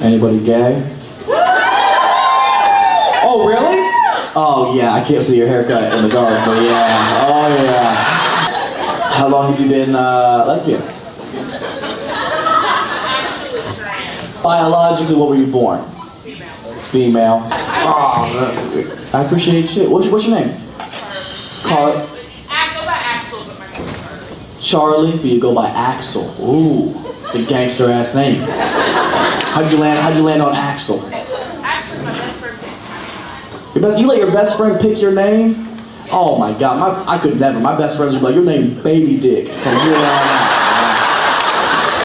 Anybody gay? Oh, really? Oh, yeah, I can't see your haircut in the dark, but yeah. Oh, yeah. How long have you been uh, lesbian? Biologically, what were you born? Female. Female. Oh, I appreciate shit. What's, what's your name? Call it. I go by Axel, but my name's Charlie. Charlie, but you go by Axel. Ooh, the gangster ass name. How'd you land? How'd you land on Axel? Actually, my best friend Your best, you let your best friend pick your name? Oh my god, my, I could never. My best friends would be like, your name Baby Dick from here on out.